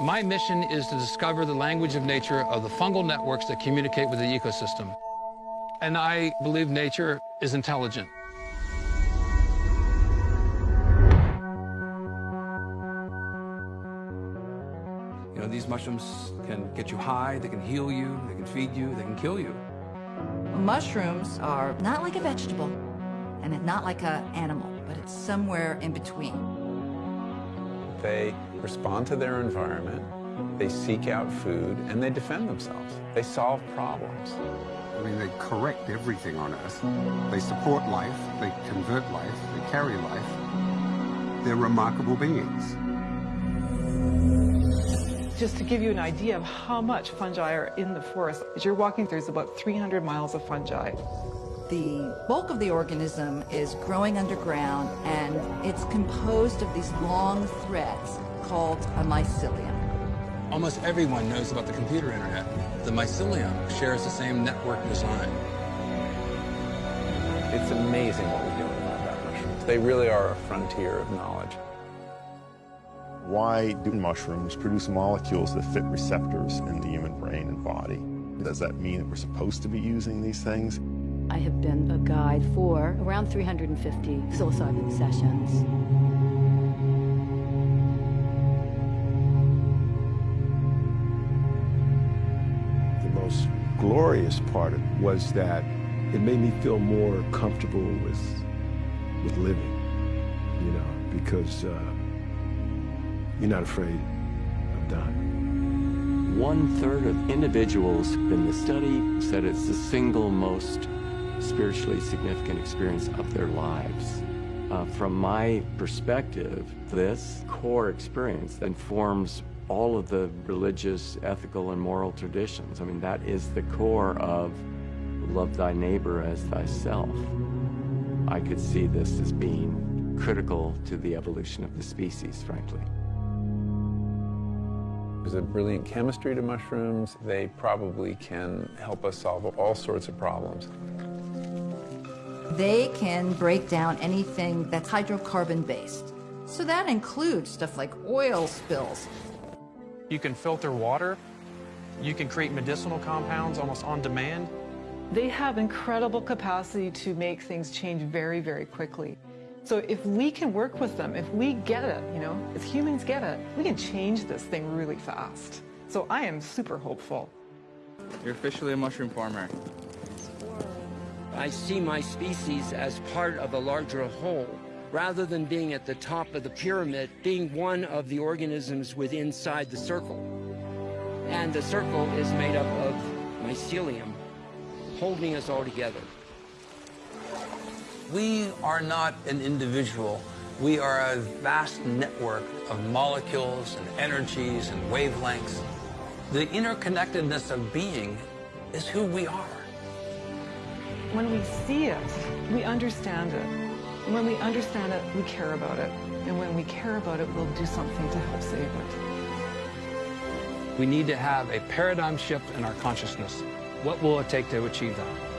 My mission is to discover the language of nature of the fungal networks that communicate with the ecosystem. And I believe nature is intelligent. You know, these mushrooms can get you high, they can heal you, they can feed you, they can kill you. Mushrooms are not like a vegetable and not like an animal, but it's somewhere in between. They respond to their environment, they seek out food, and they defend themselves. They solve problems. I mean, they correct everything on Earth. They support life, they convert life, they carry life. They're remarkable beings. Just to give you an idea of how much fungi are in the forest, as you're walking, through, there's about 300 miles of fungi. The bulk of the organism is growing underground, and it's composed of these long threads called a mycelium. Almost everyone knows about the computer internet. The mycelium shares the same network design. It's amazing what we know about mushrooms. They really are a frontier of knowledge. Why do mushrooms produce molecules that fit receptors in the human brain and body? Does that mean that we're supposed to be using these things? I have been a guide for around 350 psilocybin sessions. The most glorious part of was that it made me feel more comfortable with, with living, you know, because uh, you're not afraid of dying. One third of individuals in the study said it's the single most spiritually significant experience of their lives. Uh, from my perspective, this core experience informs all of the religious, ethical, and moral traditions. I mean, that is the core of love thy neighbor as thyself. I could see this as being critical to the evolution of the species, frankly. There's a brilliant chemistry to mushrooms. They probably can help us solve all sorts of problems. They can break down anything that's hydrocarbon based. So that includes stuff like oil spills. You can filter water. You can create medicinal compounds almost on demand. They have incredible capacity to make things change very, very quickly. So if we can work with them, if we get it, you know, if humans get it, we can change this thing really fast. So I am super hopeful. You're officially a mushroom farmer. I see my species as part of a larger whole, rather than being at the top of the pyramid, being one of the organisms within inside the circle. And the circle is made up of mycelium, holding us all together. We are not an individual. We are a vast network of molecules and energies and wavelengths. The interconnectedness of being is who we are. When we see it, we understand it. When we understand it, we care about it. And when we care about it, we'll do something to help save it. We need to have a paradigm shift in our consciousness. What will it take to achieve that?